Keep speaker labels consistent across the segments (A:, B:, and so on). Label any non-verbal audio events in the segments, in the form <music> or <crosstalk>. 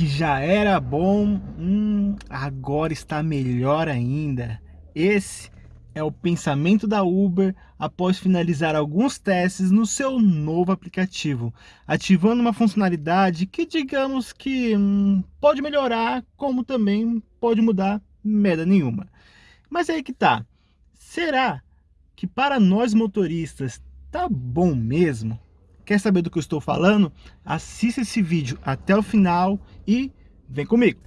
A: que já era bom, hum, agora está melhor ainda. Esse é o pensamento da Uber após finalizar alguns testes no seu novo aplicativo, ativando uma funcionalidade que digamos que hum, pode melhorar, como também pode mudar merda nenhuma. Mas aí que tá, será que para nós motoristas tá bom mesmo? Quer saber do que eu estou falando? Assista esse vídeo até o final e vem comigo!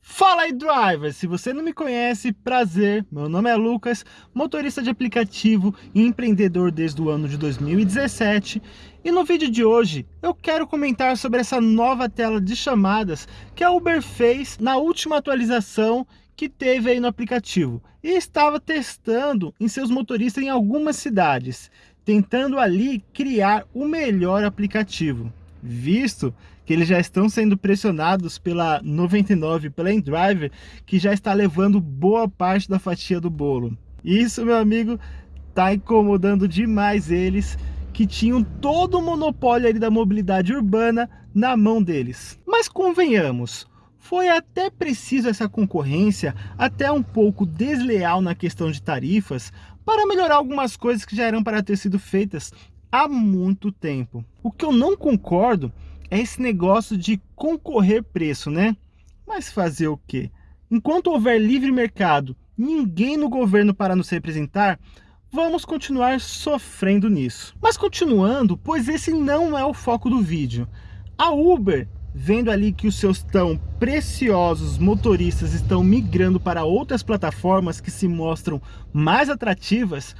A: Fala aí driver, se você não me conhece, prazer, meu nome é Lucas, motorista de aplicativo e empreendedor desde o ano de 2017 e no vídeo de hoje eu quero comentar sobre essa nova tela de chamadas que a Uber fez na última atualização que teve aí no aplicativo e estava testando em seus motoristas em algumas cidades, tentando ali criar o melhor aplicativo, visto que eles já estão sendo pressionados pela 99, pela InDriver, que já está levando boa parte da fatia do bolo. Isso, meu amigo, está incomodando demais eles, que tinham todo o monopólio ali da mobilidade urbana na mão deles. Mas convenhamos, foi até preciso essa concorrência, até um pouco desleal na questão de tarifas, para melhorar algumas coisas que já eram para ter sido feitas há muito tempo. O que eu não concordo é esse negócio de concorrer preço, né? Mas fazer o quê? Enquanto houver livre mercado, ninguém no governo para nos representar, vamos continuar sofrendo nisso. Mas continuando, pois esse não é o foco do vídeo. A Uber vendo ali que os seus tão preciosos motoristas estão migrando para outras plataformas que se mostram mais atrativas,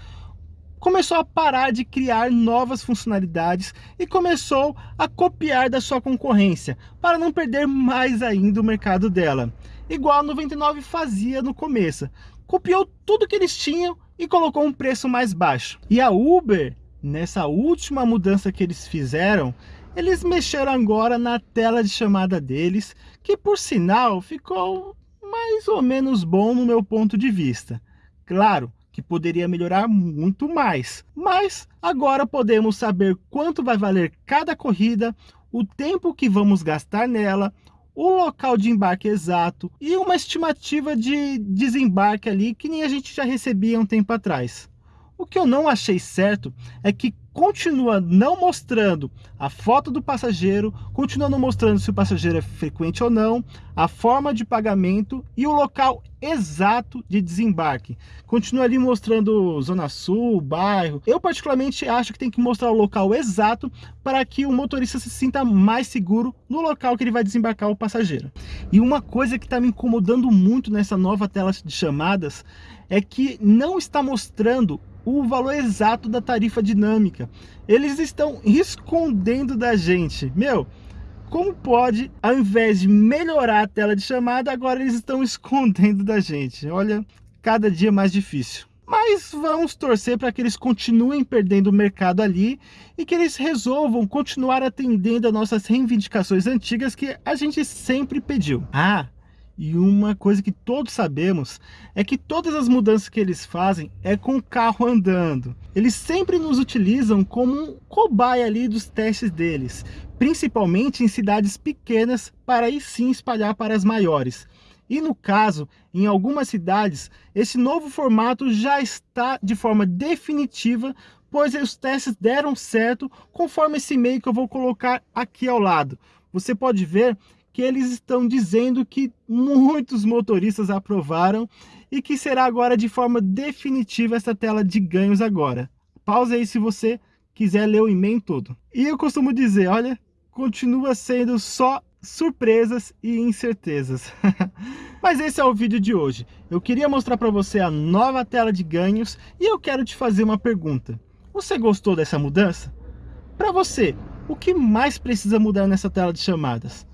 A: começou a parar de criar novas funcionalidades e começou a copiar da sua concorrência, para não perder mais ainda o mercado dela. Igual a 99 fazia no começo. Copiou tudo que eles tinham e colocou um preço mais baixo. E a Uber, nessa última mudança que eles fizeram, eles mexeram agora na tela de chamada deles, que por sinal ficou mais ou menos bom no meu ponto de vista. Claro que poderia melhorar muito mais, mas agora podemos saber quanto vai valer cada corrida, o tempo que vamos gastar nela, o local de embarque exato e uma estimativa de desembarque ali que nem a gente já recebia um tempo atrás. O que eu não achei certo é que continua não mostrando a foto do passageiro, continua não mostrando se o passageiro é frequente ou não, a forma de pagamento e o local exato de desembarque. Continua ali mostrando Zona Sul, bairro. Eu particularmente acho que tem que mostrar o local exato para que o motorista se sinta mais seguro no local que ele vai desembarcar o passageiro. E uma coisa que está me incomodando muito nessa nova tela de chamadas é que não está mostrando o valor exato da tarifa dinâmica. Eles estão escondendo da gente. Meu, como pode, ao invés de melhorar a tela de chamada, agora eles estão <laughs> escondendo da gente? Olha, cada dia mais difícil. Mas vamos torcer para que eles continuem perdendo o mercado ali e que eles resolvam continuar atendendo a nossas reivindicações antigas que a gente sempre pediu. Ah, e uma coisa que todos sabemos é que todas as mudanças que eles fazem é com o carro andando. Eles sempre nos utilizam como um cobaia ali dos testes deles, principalmente em cidades pequenas, para aí sim espalhar para as maiores. E no caso, em algumas cidades, esse novo formato já está de forma definitiva, pois os testes deram certo conforme esse e-mail que eu vou colocar aqui ao lado. Você pode ver que eles estão dizendo que muitos motoristas aprovaram e que será agora de forma definitiva essa tela de ganhos agora. Pausa aí se você quiser ler o e-mail todo. E eu costumo dizer, olha, continua sendo só surpresas e incertezas. <laughs> Mas esse é o vídeo de hoje. Eu queria mostrar para você a nova tela de ganhos e eu quero te fazer uma pergunta. Você gostou dessa mudança? Para você, o que mais precisa mudar nessa tela de chamadas?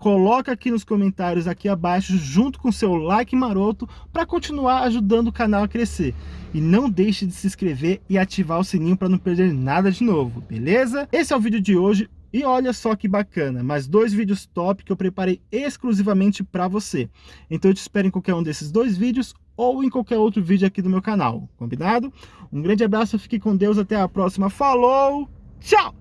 A: Coloca aqui nos comentários aqui abaixo junto com seu like maroto para continuar ajudando o canal a crescer. E não deixe de se inscrever e ativar o sininho para não perder nada de novo, beleza? Esse é o vídeo de hoje. E olha só que bacana, mais dois vídeos top que eu preparei exclusivamente para você. Então eu te espero em qualquer um desses dois vídeos ou em qualquer outro vídeo aqui do meu canal, combinado? Um grande abraço, fique com Deus, até a próxima, falou, tchau!